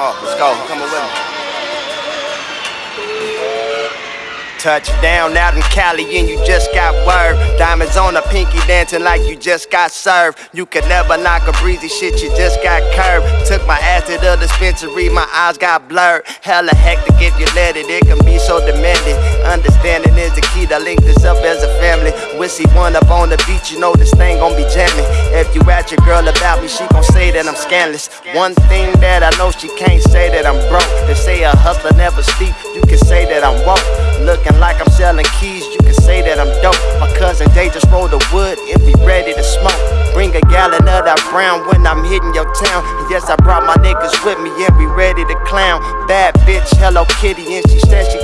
let's go. Come with me. Touchdown out in Cali and you just got word. Diamonds on a pinky dancing like you just got served. You could never knock a breezy shit, you just got curved. Took my ass to the dispensary, my eyes got blurred. Hella hectic if you let it, it can be so demanding. Understanding is the key to link this up as a family. Wissy one up on the beach, you know this thing gon' be jamming. If you at your girl about me, she gon' say that I'm scandalous. One thing that I know she can't say that I'm broke. They say a hustler never sleep, you can say that I'm woke. Looking like I'm selling keys, you can say that I'm dope. My cousin Jay just rolled the wood if be ready to smoke. Bring a gallon of that brown when I'm hitting your town. Yes, I brought my niggas with me and we ready to clown. Bad bitch, Hello Kitty, and she said she.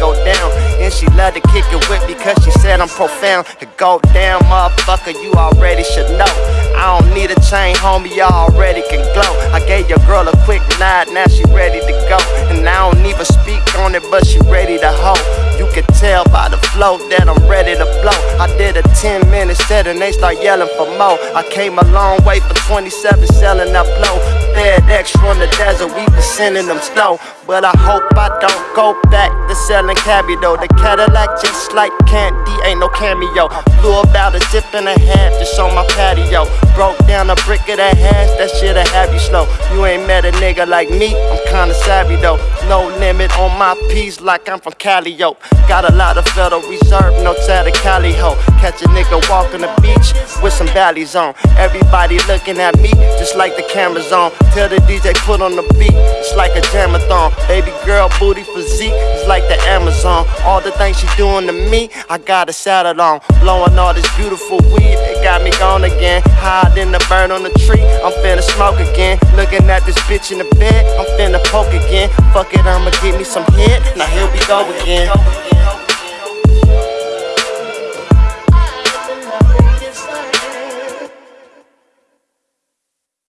And she love to kick it with me cause she said I'm profound. To go down, motherfucker, you already should know. I don't need a chain, homie, y'all already can glow. I gave your girl a quick nod, now she ready to go. And I don't even speak on it, but she ready to hoe. You can tell by the flow that I'm ready to blow. I did a 10 minute set and they start yelling for more. I came a long way for 27 selling that blow. FedEx from the desert, we been sending them slow. But I hope I don't go back to selling cabbie though. The Cadillac just like candy, ain't no cameo. Blew about a zip and a half just on my patio. Broke down a brick of that hash, that shit'll have you slow. You ain't met a nigga like me, I'm kinda savvy though. No limit on my piece like I'm from Cali, yo. Got a lot of Federal Reserve, no tatted Cali ho. Catch a nigga walking the beach with some ballies on. Everybody looking at me just like the camera's on. Tell the DJ put on the beat, it's like a jamathon. Baby girl booty physique, it's like the Amazon. All the things she doing to me, I got a saddle on. Blowing all this beautiful weed, it got me gone again. Hiding the bird on the tree, I'm finna smoke again. Looking at this bitch in the bed, I'm finna poke again. Fuck it, I'ma give me some head, now here we go again.